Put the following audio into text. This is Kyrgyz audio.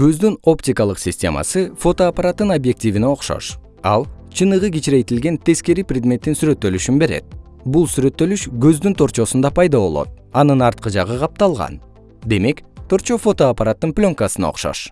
көздүн оптикалык системасы фотоаппараттын объективине окшош. Ал чыныгы кичирейтилген тескери предметтин сүрөттөлүшүн берет. Бул сүрөттөлүш көздүн торчосунда пайда болот. Анын арткы жагы капталган. Демек торчо фотоаппараттын пленкасына окшош.